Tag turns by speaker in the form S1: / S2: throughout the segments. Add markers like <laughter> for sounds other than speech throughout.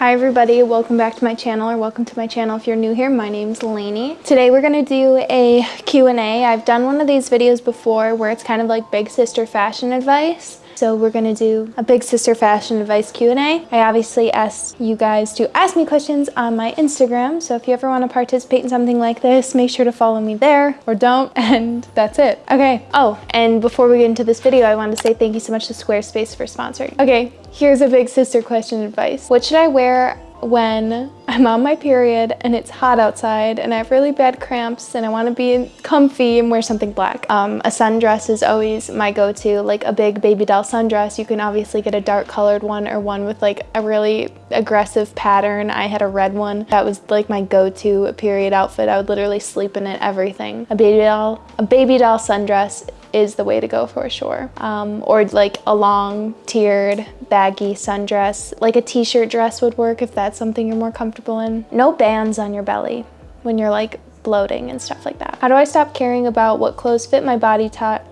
S1: Hi everybody, welcome back to my channel or welcome to my channel if you're new here. My name's Lainey. Today we're going to do a Q&A. I've done one of these videos before where it's kind of like big sister fashion advice. So we're gonna do a big sister fashion advice Q&A. I obviously asked you guys to ask me questions on my Instagram. So if you ever wanna participate in something like this, make sure to follow me there or don't. <laughs> And that's it. Okay. Oh, and before we get into this video, I wanted to say thank you so much to Squarespace for sponsoring. Okay, here's a big sister question advice. What should I wear when I'm on my period and it's hot outside and I have really bad cramps and I want to be comfy and wear something black. Um, a sundress is always my go-to, like a big baby doll sundress. You can obviously get a dark colored one or one with like a really aggressive pattern. I had a red one. That was like my go-to period outfit. I would literally sleep in it, everything. A baby doll, a baby doll sundress is the way to go for sure. Um, or like a long tiered baggy sundress, like a t-shirt dress would work if that's something you're more comfortable in. No bands on your belly when you're like bloating and stuff like that. How do I stop caring about what clothes fit my body type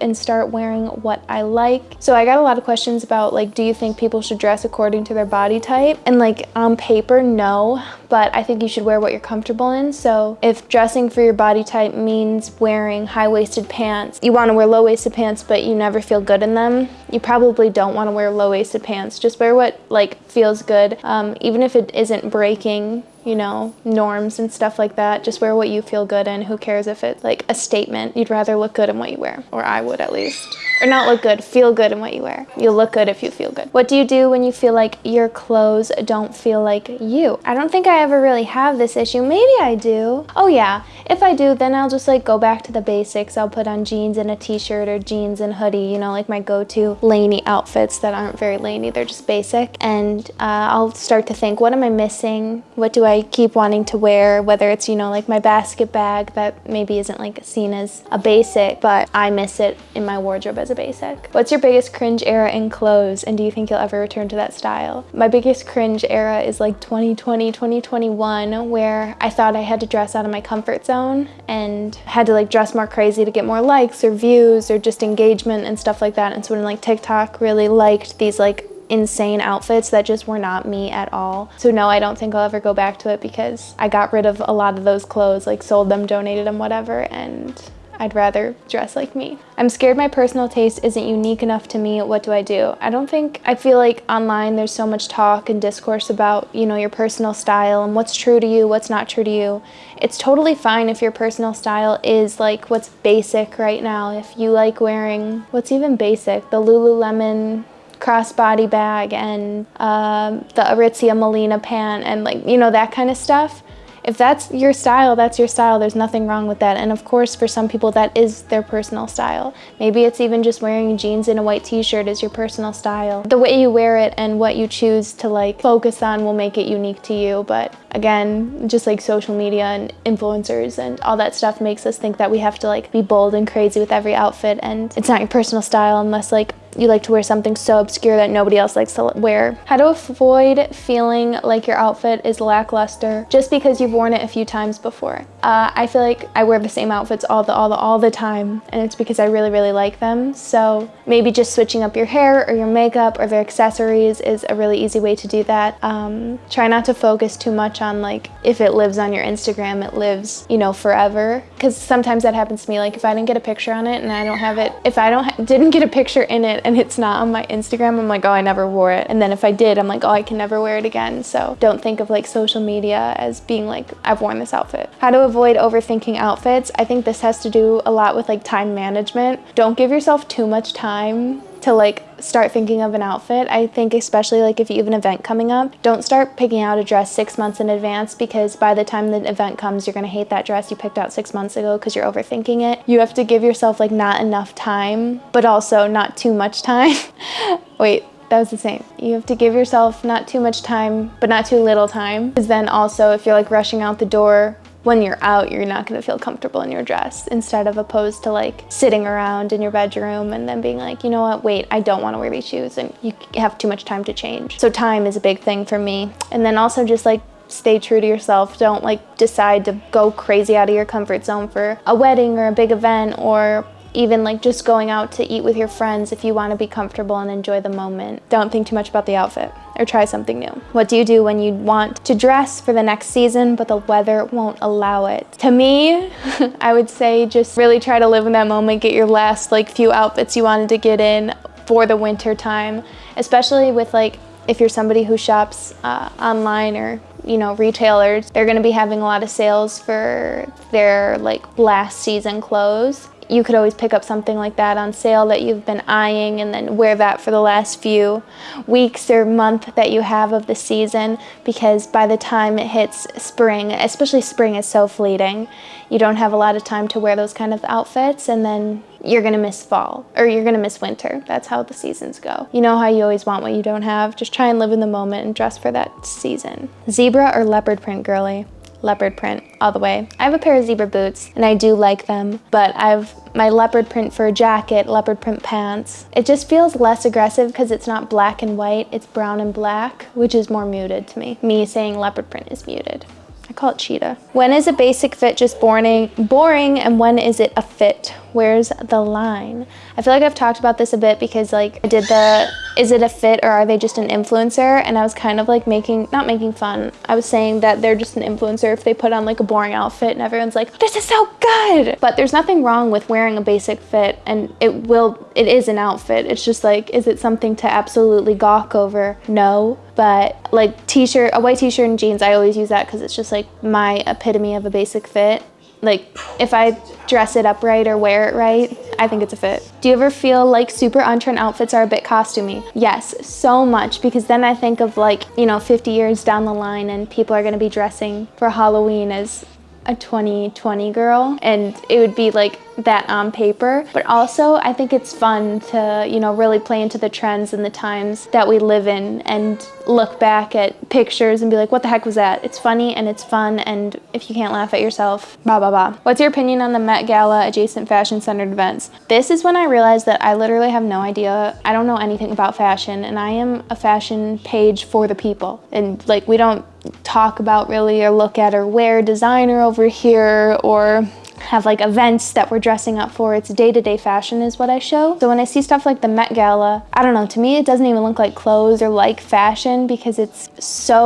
S1: and start wearing what I like? So I got a lot of questions about like, do you think people should dress according to their body type? And like on paper, no, but I think you should wear what you're comfortable in. So if dressing for your body type means wearing high-waisted pants, you wanna wear low-waisted pants, but you never feel good in them, you probably don't wanna wear low-waisted pants. Just wear what like feels good. Um, even if it isn't breaking you know, norms and stuff like that. Just wear what you feel good in. Who cares if it's like a statement? You'd rather look good in what you wear, or I would at least. Or not look good, feel good in what you wear. You'll look good if you feel good. What do you do when you feel like your clothes don't feel like you? I don't think I ever really have this issue. Maybe I do. Oh yeah, if I do, then I'll just like go back to the basics. I'll put on jeans and a t-shirt or jeans and hoodie, you know, like my go-to Lainey outfits that aren't very Lainey. They're just basic. And uh, I'll start to think, what am I missing? What do I keep wanting to wear? Whether it's, you know, like my basket bag that maybe isn't like seen as a basic, but I miss it in my wardrobe as a basic. What's your biggest cringe era in clothes? And do you think you'll ever return to that style? My biggest cringe era is like 2020, 2021, where I thought I had to dress out of my comfort zone and had to like dress more crazy to get more likes or views or just engagement and stuff like that. And so when like TikTok really liked these like insane outfits that just were not me at all. So no, I don't think I'll ever go back to it because I got rid of a lot of those clothes, like sold them, donated them, whatever, and I'd rather dress like me. I'm scared my personal taste isn't unique enough to me. What do I do? I don't think, I feel like online there's so much talk and discourse about, you know, your personal style and what's true to you, what's not true to you. It's totally fine if your personal style is like what's basic right now. If you like wearing, what's even basic? The Lululemon crossbody bag and um, the Aritzia Melina pant and like, you know, that kind of stuff. If that's your style, that's your style. There's nothing wrong with that. And of course, for some people, that is their personal style. Maybe it's even just wearing jeans and a white t-shirt is your personal style. The way you wear it and what you choose to like focus on will make it unique to you. But again, just like social media and influencers and all that stuff makes us think that we have to like be bold and crazy with every outfit. And it's not your personal style unless like you like to wear something so obscure that nobody else likes to wear. How to avoid feeling like your outfit is lackluster just because you've worn it a few times before. Uh, I feel like I wear the same outfits all the, all the, all the time and it's because I really, really like them. So maybe just switching up your hair or your makeup or their accessories is a really easy way to do that. Um, try not to focus too much on like if it lives on your Instagram, it lives, you know, forever. Because sometimes that happens to me. Like if I didn't get a picture on it and I don't have it, if I don't didn't get a picture in it and it's not on my Instagram, I'm like, oh, I never wore it. And then if I did, I'm like, oh, I can never wear it again. So don't think of like social media as being like, I've worn this outfit. How to avoid overthinking outfits. I think this has to do a lot with like time management. Don't give yourself too much time to like start thinking of an outfit. I think especially like if you have an event coming up, don't start picking out a dress six months in advance because by the time the event comes, you're gonna hate that dress you picked out six months ago because you're overthinking it. You have to give yourself like not enough time, but also not too much time. <laughs> Wait, that was the same. You have to give yourself not too much time, but not too little time. Because then also if you're like rushing out the door when you're out, you're not gonna feel comfortable in your dress instead of opposed to like sitting around in your bedroom and then being like, you know what, wait, I don't wanna wear these shoes and you have too much time to change. So time is a big thing for me. And then also just like stay true to yourself. Don't like decide to go crazy out of your comfort zone for a wedding or a big event or even like just going out to eat with your friends if you want to be comfortable and enjoy the moment. Don't think too much about the outfit or try something new. What do you do when you want to dress for the next season but the weather won't allow it? To me, <laughs> I would say just really try to live in that moment, get your last like few outfits you wanted to get in for the winter time, especially with like if you're somebody who shops uh, online or you know retailers they're going to be having a lot of sales for their like last season clothes you could always pick up something like that on sale that you've been eyeing and then wear that for the last few weeks or month that you have of the season because by the time it hits spring, especially spring is so fleeting, you don't have a lot of time to wear those kind of outfits and then you're gonna miss fall or you're gonna miss winter. That's how the seasons go. You know how you always want what you don't have? Just try and live in the moment and dress for that season. Zebra or leopard print girly? Leopard print all the way. I have a pair of zebra boots and I do like them, but I have my leopard print fur jacket, leopard print pants. It just feels less aggressive because it's not black and white, it's brown and black, which is more muted to me. Me saying leopard print is muted. I call it cheetah. When is a basic fit just boring, boring and when is it a fit? Where's the line? I feel like I've talked about this a bit because like I did the, is it a fit or are they just an influencer? And I was kind of like making, not making fun. I was saying that they're just an influencer if they put on like a boring outfit and everyone's like, this is so good. But there's nothing wrong with wearing a basic fit and it will, it is an outfit. It's just like, is it something to absolutely gawk over? No but like t-shirt a white t-shirt and jeans i always use that because it's just like my epitome of a basic fit like if I dress it up right or wear it right, I think it's a fit. Do you ever feel like super on-trend outfits are a bit costumey? Yes, so much because then I think of like, you know, 50 years down the line and people are gonna be dressing for Halloween as a 2020 girl and it would be like that on paper. But also I think it's fun to you know really play into the trends and the times that we live in and look back at pictures and be like what the heck was that? It's funny and it's fun and if you can't laugh at yourself blah blah blah. What's your opinion on the Met Gala adjacent fashion centered events? This is when I realized that I literally have no idea. I don't know anything about fashion and I am a fashion page for the people. And like we don't talk about really or look at or wear designer over here or have like events that we're dressing up for. It's day-to-day -day fashion is what I show. So when I see stuff like the Met Gala, I don't know, to me it doesn't even look like clothes or like fashion because it's so,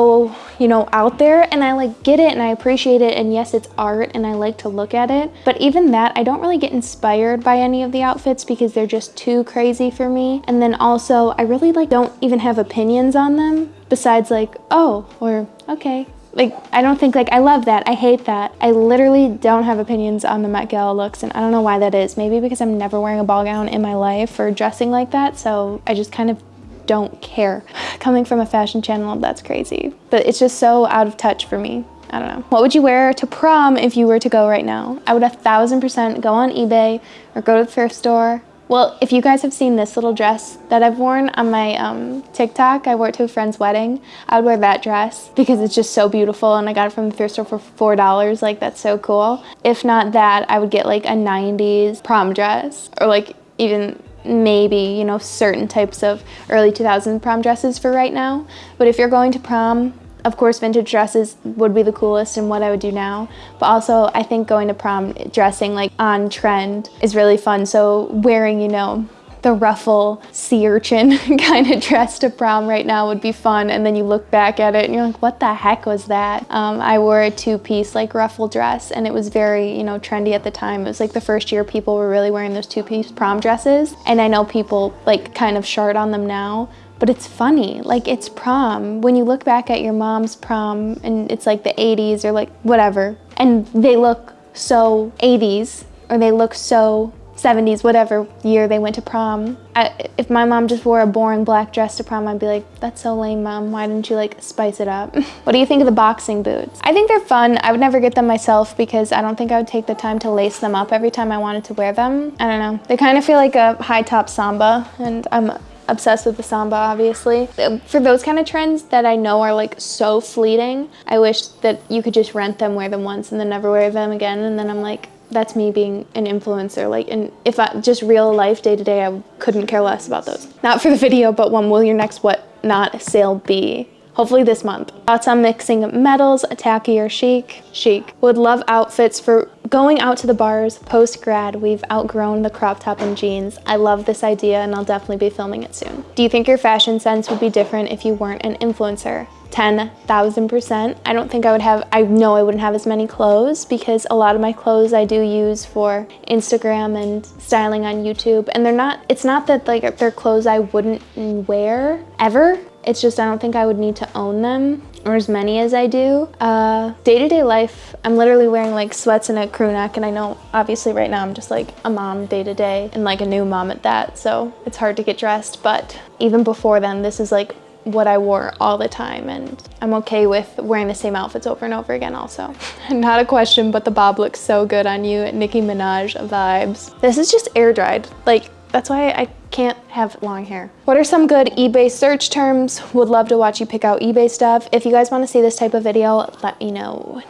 S1: you know, out there and I like get it and I appreciate it and yes, it's art and I like to look at it. But even that, I don't really get inspired by any of the outfits because they're just too crazy for me. And then also, I really like don't even have opinions on them besides like, oh, or okay, like I don't think like I love that I hate that. I literally don't have opinions on the Met Gala looks and I don't know why that is. Maybe because I'm never wearing a ball gown in my life or dressing like that so I just kind of don't care. <laughs> Coming from a fashion channel that's crazy. But it's just so out of touch for me. I don't know. What would you wear to prom if you were to go right now? I would a thousand percent go on eBay or go to the thrift store well, if you guys have seen this little dress that I've worn on my um, TikTok, I wore it to a friend's wedding. I would wear that dress because it's just so beautiful and I got it from the thrift store for $4. Like, that's so cool. If not that, I would get like a 90s prom dress or like even maybe, you know, certain types of early 2000s prom dresses for right now. But if you're going to prom, of course, vintage dresses would be the coolest and what I would do now. But also, I think going to prom dressing like on trend is really fun. So wearing, you know, the ruffle sea urchin <laughs> kind of dress to prom right now would be fun and then you look back at it and you're like what the heck was that um, I wore a two-piece like ruffle dress and it was very you know trendy at the time it was like the first year people were really wearing those two-piece prom dresses and I know people like kind of short on them now but it's funny. Like it's prom. When you look back at your mom's prom and it's like the 80s or like whatever, and they look so 80s or they look so 70s, whatever year they went to prom. I, if my mom just wore a boring black dress to prom, I'd be like, that's so lame, mom. Why didn't you like spice it up? <laughs> what do you think of the boxing boots? I think they're fun. I would never get them myself because I don't think I would take the time to lace them up every time I wanted to wear them. I don't know. They kind of feel like a high top samba and I'm obsessed with the samba obviously. For those kind of trends that i know are like so fleeting i wish that you could just rent them wear them once and then never wear them again. And then i'm like that's me being an influencer like and if i just real life day to day i couldn't care less about those. Not for the video but when will your next what not sale be hopefully this month. Thoughts on mixing metals, tacky or chic? Chic. Would love outfits for going out to the bars post-grad. We've outgrown the crop top and jeans. I love this idea and I'll definitely be filming it soon. Do you think your fashion sense would be different if you weren't an influencer? 10,000%. I don't think I would have, I know I wouldn't have as many clothes because a lot of my clothes I do use for Instagram and styling on YouTube. And they're not, it's not that like they're clothes I wouldn't wear ever. It's just I don't think I would need to own them or as many as I do. Uh, day-to-day -day life, I'm literally wearing like sweats and a crew neck and I know obviously right now I'm just like a mom day-to-day -day and like a new mom at that so it's hard to get dressed but even before then this is like what I wore all the time and I'm okay with wearing the same outfits over and over again also. <laughs> Not a question, but the bob looks so good on you. Nicki Minaj vibes. This is just air dried. Like, that's why I can't have long hair. What are some good eBay search terms? Would love to watch you pick out eBay stuff. If you guys want to see this type of video, let me know.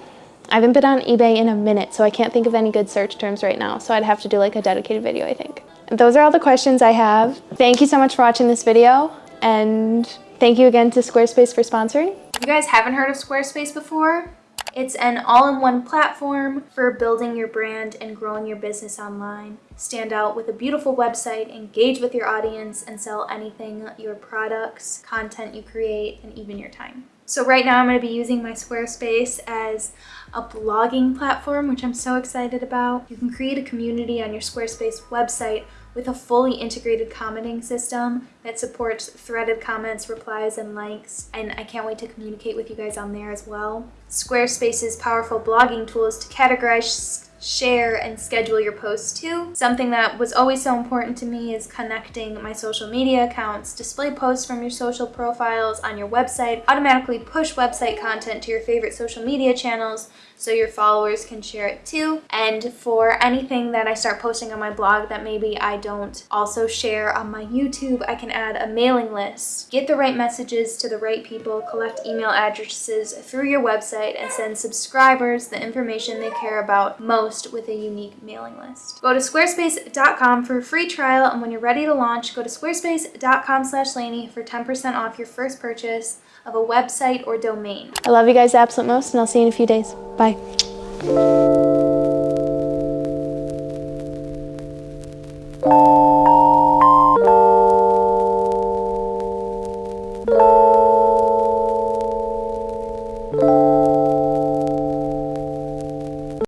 S1: I haven't been on eBay in a minute, so I can't think of any good search terms right now. So I'd have to do like a dedicated video, I think. Those are all the questions I have. Thank you so much for watching this video and Thank you again to Squarespace for sponsoring. You guys haven't heard of Squarespace before, it's an all-in-one platform for building your brand and growing your business online. Stand out with a beautiful website, engage with your audience, and sell anything, your products, content you create, and even your time. So right now I'm going to be using my Squarespace as a blogging platform, which I'm so excited about. You can create a community on your Squarespace website with a fully integrated commenting system that supports threaded comments, replies, and likes. And I can't wait to communicate with you guys on there as well. Squarespace's powerful blogging tools to categorize share, and schedule your posts too. Something that was always so important to me is connecting my social media accounts, display posts from your social profiles on your website, automatically push website content to your favorite social media channels so your followers can share it too. And for anything that I start posting on my blog that maybe I don't also share on my YouTube, I can add a mailing list, get the right messages to the right people, collect email addresses through your website, and send subscribers the information they care about most with a unique mailing list. Go to squarespace.com for a free trial and when you're ready to launch, go to squarespace.com slash Lainey for 10% off your first purchase of a website or domain. I love you guys absolute most and I'll see you in a few days. Bye.